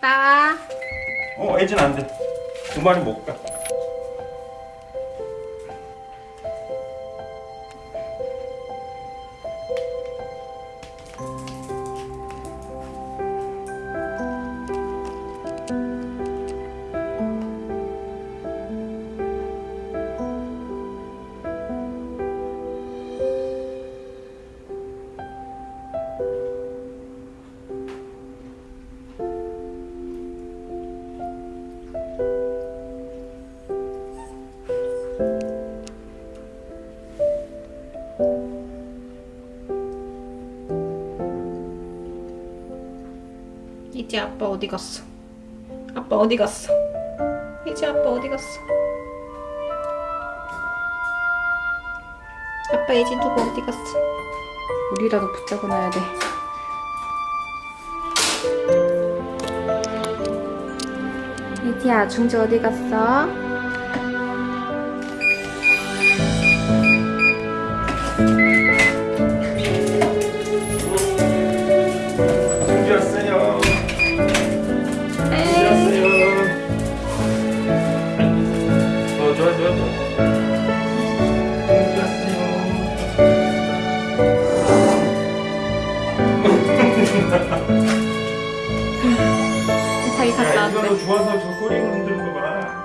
갔다 와. 어 애진 안 돼 두 마리 못 가. 이제 아빠 어디 갔어? 아빠 어디 갔어? 이제 아빠 어디 갔어? 아빠 이제 누구 어디 갔어? 우리라도 붙잡아 놔야 돼. 이지야, 중지 어디 갔어? 좋아요 좋아요 좋아 자기 갔다. 왔대 이거도 좋아서 저 꼬리 흔들고 봐.